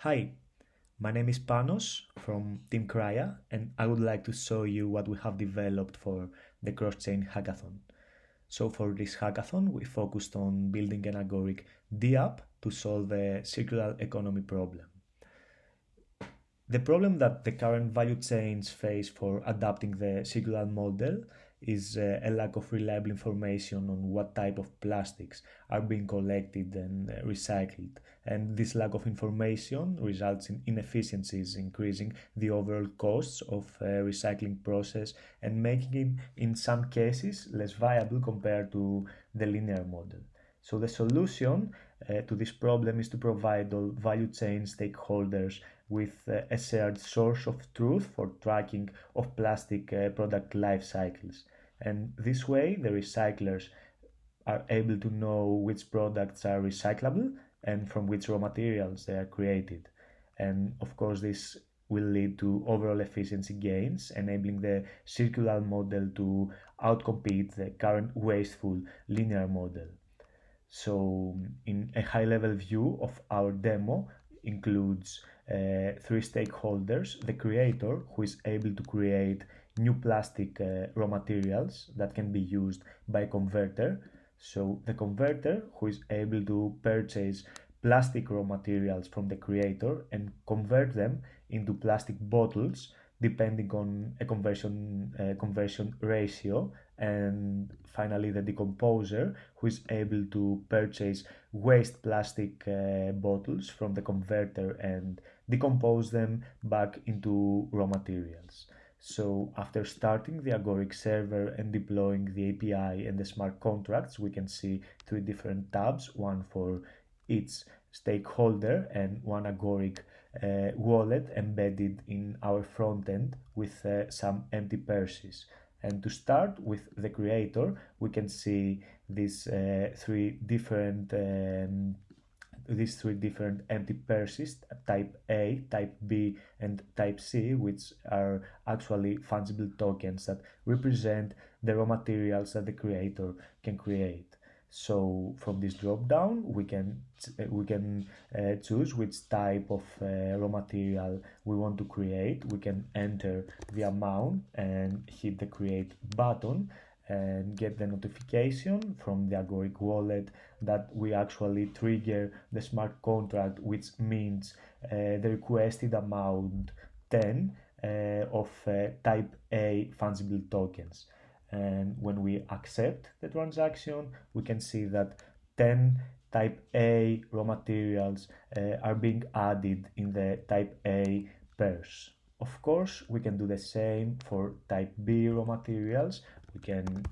Hi, my name is Panos from Team Crya and I would like to show you what we have developed for the cross-chain hackathon. So for this hackathon, we focused on building an agoric DApp to solve a circular economy problem. The problem that the current value chains face for adapting the circular model is uh, a lack of reliable information on what type of plastics are being collected and uh, recycled. And this lack of information results in inefficiencies, increasing the overall costs of uh, recycling process and making it, in some cases, less viable compared to the linear model. So the solution uh, to this problem is to provide all value chain stakeholders with uh, a shared source of truth for tracking of plastic uh, product life cycles. And this way, the recyclers are able to know which products are recyclable and from which raw materials they are created. And of course, this will lead to overall efficiency gains, enabling the circular model to outcompete the current wasteful linear model. So in a high level view of our demo includes uh, three stakeholders, the creator who is able to create new plastic uh, raw materials that can be used by a converter. So the converter who is able to purchase plastic raw materials from the creator and convert them into plastic bottles depending on a conversion uh, conversion ratio. And finally the decomposer who is able to purchase waste plastic uh, bottles from the converter and decompose them back into raw materials. So after starting the agoric server and deploying the api and the smart contracts we can see three different tabs one for each stakeholder and one agoric wallet embedded in our front end with uh, some empty purses. And to start with the creator, we can see these uh, three different um, these three different empty purses type A, type B, and type C, which are actually fungible tokens that represent the raw materials that the creator can create. So from this drop down, we can we can uh, choose which type of uh, raw material we want to create. We can enter the amount and hit the create button and get the notification from the Agoric wallet that we actually trigger the smart contract, which means uh, the requested amount 10 uh, of uh, type A fungible tokens and when we accept the transaction we can see that 10 type A raw materials uh, are being added in the type A purse. Of course we can do the same for type B raw materials we can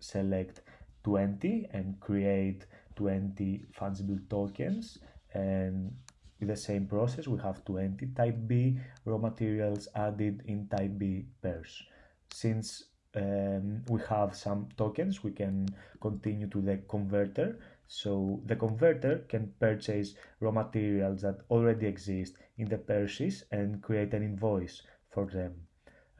select 20 and create 20 fungible tokens and the same process we have 20 type B raw materials added in type B purse. Since um, we have some tokens. We can continue to the converter. So the converter can purchase raw materials that already exist in the purchase and create an invoice for them.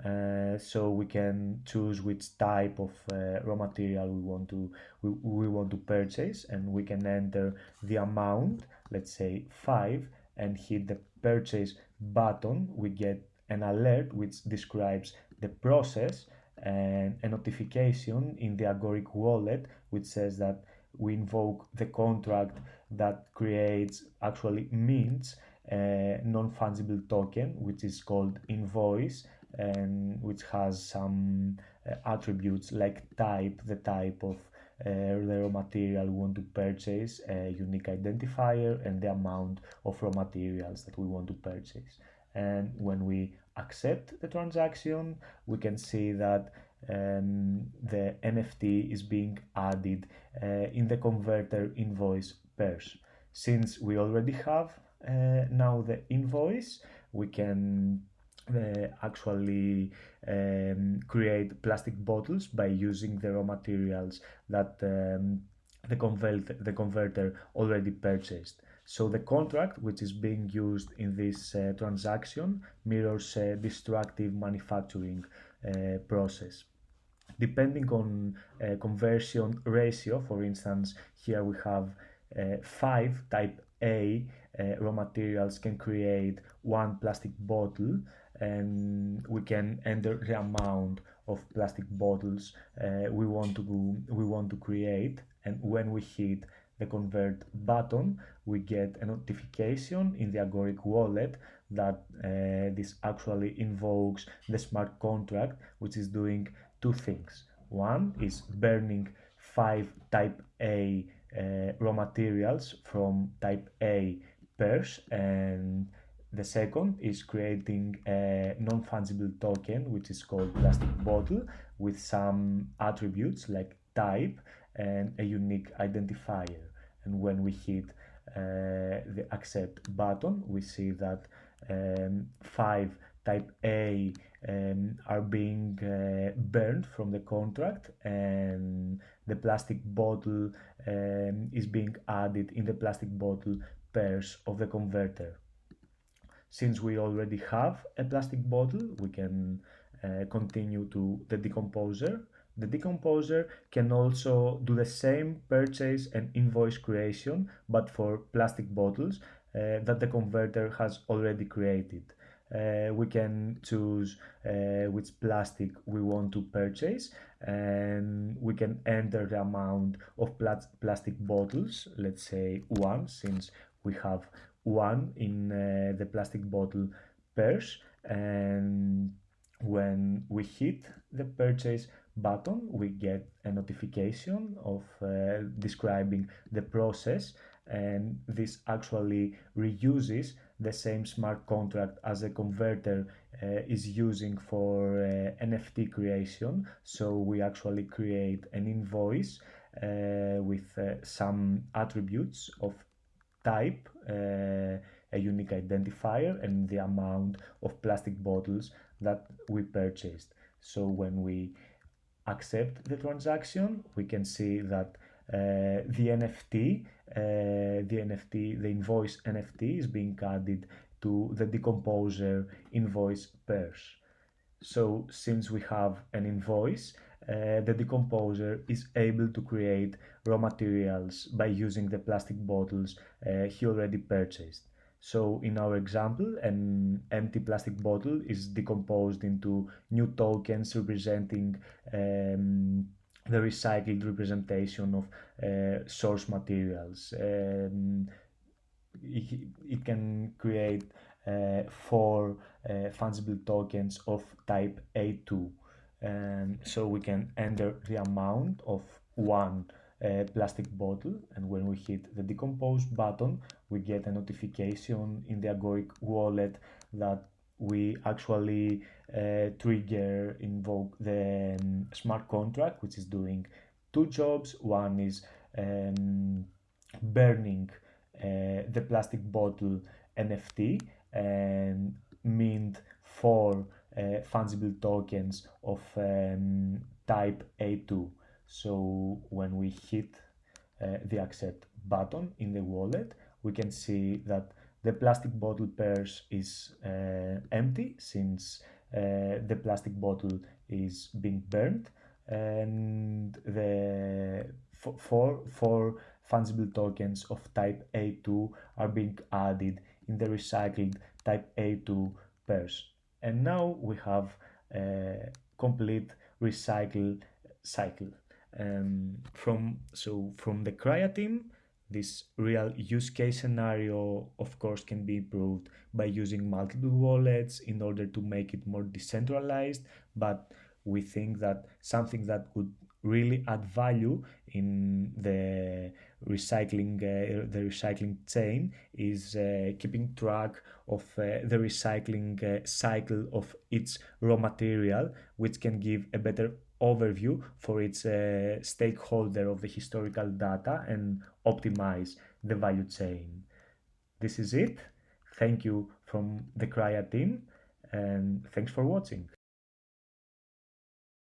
Uh, so we can choose which type of uh, raw material we want to we, we want to purchase and we can enter the amount let's say 5 and hit the purchase button. We get an alert which describes the process and a notification in the Agoric wallet which says that we invoke the contract that creates actually mints a non-fungible token which is called invoice and which has some uh, attributes like type the type of uh, the raw material we want to purchase a unique identifier and the amount of raw materials that we want to purchase. And when we accept the transaction we can see that um, the NFT is being added uh, in the converter invoice purse. Since we already have uh, now the invoice, we can uh, actually um, create plastic bottles by using the raw materials that um, the, convert the converter already purchased. So the contract which is being used in this uh, transaction mirrors a destructive manufacturing uh, process. Depending on uh, conversion ratio, for instance, here we have uh, 5 type A uh, raw materials can create one plastic bottle and we can enter the amount of plastic bottles uh, we want to we want to create and when we hit the convert button we get a notification in the agoric wallet that uh, this actually invokes the smart contract which is doing two things one is burning five type a uh, raw materials from type a purse and the second is creating a non-fungible token, which is called plastic bottle, with some attributes like type and a unique identifier. And when we hit uh, the accept button, we see that um, five type A um, are being uh, burned from the contract and the plastic bottle um, is being added in the plastic bottle purse of the converter. Since we already have a plastic bottle, we can uh, continue to the decomposer. The decomposer can also do the same purchase and invoice creation, but for plastic bottles uh, that the converter has already created. Uh, we can choose uh, which plastic we want to purchase and we can enter the amount of plat plastic bottles let's say one since we have one in uh, the plastic bottle purse and when we hit the purchase button we get a notification of uh, describing the process and this actually reuses the same smart contract as a converter uh, is using for uh, NFT creation so we actually create an invoice uh, with uh, some attributes of type, uh, a unique identifier, and the amount of plastic bottles that we purchased. So when we accept the transaction, we can see that uh, the NFT, uh, the NFT, the invoice NFT is being added to the decomposer invoice purse. So since we have an invoice, uh, the decomposer is able to create raw materials by using the plastic bottles uh, he already purchased. So in our example, an empty plastic bottle is decomposed into new tokens representing um, the recycled representation of uh, source materials. Um, it, it, can create uh, four uh, fungible tokens of type A2 and so we can enter the amount of one uh, plastic bottle and when we hit the decompose button we get a notification in the agoric wallet that we actually uh, trigger invoke the um, smart contract which is doing two jobs one is um, burning uh, the plastic bottle nft and mint for uh, fungible tokens of um, type A2. So when we hit uh, the accept button in the wallet, we can see that the plastic bottle purse is uh, empty since uh, the plastic bottle is being burned. And the four, four fungible tokens of type A2 are being added in the recycled type A2 purse and now we have a complete recycle cycle um, from so from the Crya team this real use case scenario of course can be improved by using multiple wallets in order to make it more decentralized but we think that something that could really add value in the recycling uh, the recycling chain is uh, keeping track of uh, the recycling uh, cycle of its raw material which can give a better overview for its uh, stakeholder of the historical data and optimize the value chain. This is it. Thank you from the Crya team and thanks for watching